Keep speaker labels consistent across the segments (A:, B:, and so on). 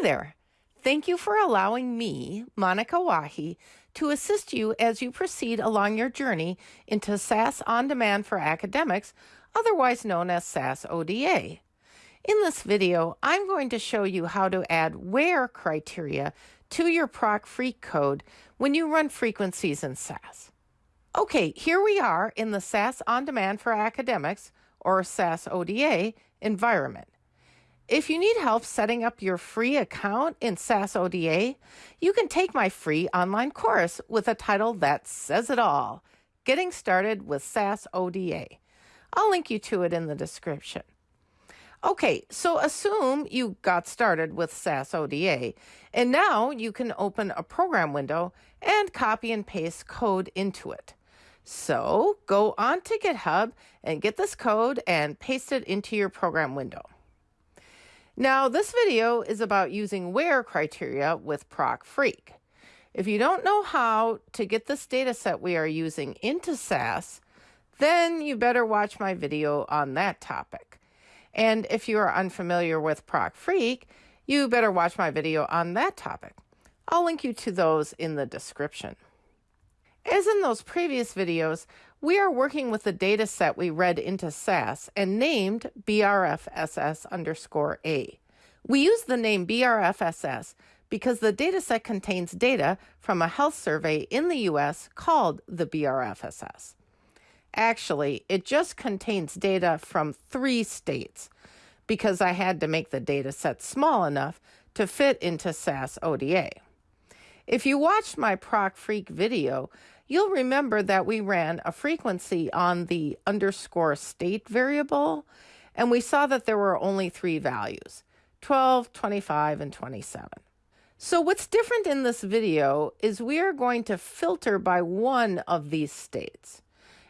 A: Hi there. Thank you for allowing me, Monica Wahi, to assist you as you proceed along your journey into SAS On Demand for Academics, otherwise known as SAS ODA. In this video, I'm going to show you how to add where criteria to your proc freq code when you run frequencies in SAS. Okay, here we are in the SAS On Demand for Academics, or SAS ODA, environment. If you need help setting up your free account in SAS ODA, you can take my free online course with a title that says it all Getting Started with SAS ODA. I'll link you to it in the description. Okay, so assume you got started with SAS ODA, and now you can open a program window and copy and paste code into it. So go on to GitHub and get this code and paste it into your program window. Now, this video is about using where criteria with Proc Freq. If you don't know how to get this data set we are using into SAS, then you better watch my video on that topic. And if you are unfamiliar with Proc Freq, you better watch my video on that topic. I'll link you to those in the description. As in those previous videos, we are working with the data set we read into SAS and named BRFSS underscore A. We use the name BRFSS because the data set contains data from a health survey in the US called the BRFSS. Actually, it just contains data from three states because I had to make the data set small enough to fit into SAS ODA. If you watched my Proc Freq video, you'll remember that we ran a frequency on the underscore state variable, and we saw that there were only three values 12, 25, and 27. So what's different in this video is we are going to filter by one of these states.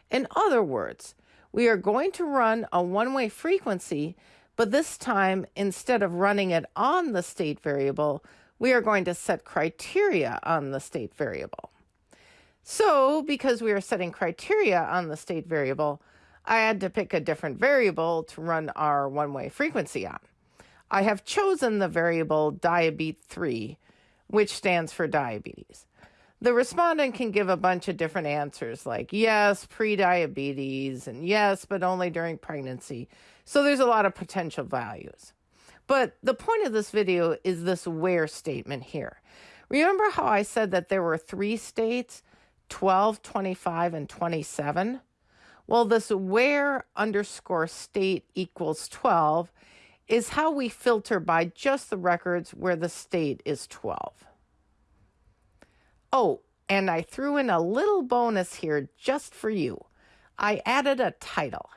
A: In other words, we are going to run a one-way frequency, but this time, instead of running it on the state variable, we are going to set criteria on the state variable. So because we are setting criteria on the state variable, I had to pick a different variable to run our one-way frequency on. I have chosen the variable diabete3, which stands for diabetes. The respondent can give a bunch of different answers like yes, pre-diabetes, and yes, but only during pregnancy. So there's a lot of potential values. But the point of this video is this where statement here. Remember how I said that there were three states, 12, 25, and 27? Well, this where underscore state equals 12 is how we filter by just the records where the state is 12. Oh, and I threw in a little bonus here just for you. I added a title.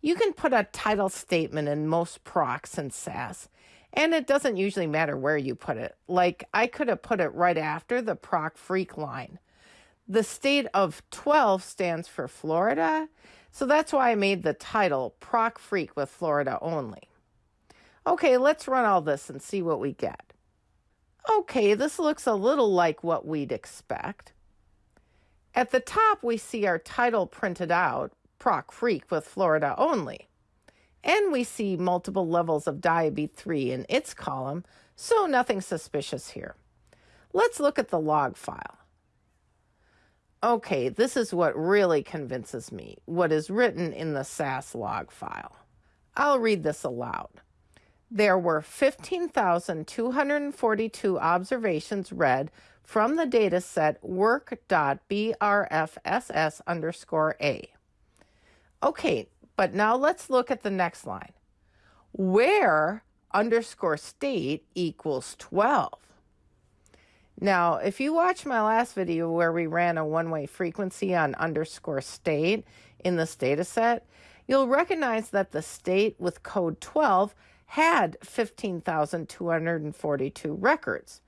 A: You can put a title statement in most procs in SAS, and it doesn't usually matter where you put it. Like I could have put it right after the proc freq line. The state of 12 stands for Florida, so that's why I made the title Proc Freq with Florida only. Okay, let's run all this and see what we get. Okay, this looks a little like what we'd expect. At the top, we see our title printed out, Proc Freq with Florida only. And we see multiple levels of diabetes 3 in its column, so nothing suspicious here. Let's look at the log file. Okay, this is what really convinces me, what is written in the SAS log file. I'll read this aloud. There were 15,242 observations read from the dataset work.brfss underscore A. Okay, but now let's look at the next line. Where underscore state equals 12. Now, if you watch my last video where we ran a one-way frequency on underscore state in this data set, you'll recognize that the state with code 12 had 15,242 records.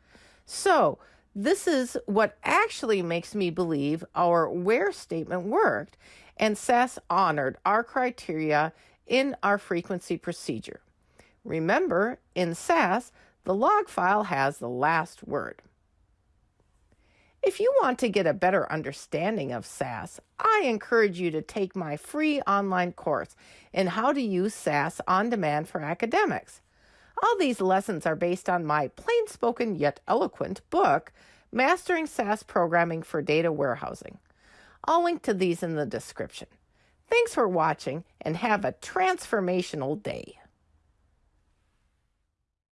A: So this is what actually makes me believe our where statement worked and SAS honored our criteria in our frequency procedure. Remember, in SAS, the log file has the last word. If you want to get a better understanding of SAS, I encourage you to take my free online course in how to use SAS on demand for academics. All these lessons are based on my plain spoken yet eloquent book, Mastering SAS Programming for Data Warehousing. I'll link to these in the description. Thanks for watching and have a transformational day.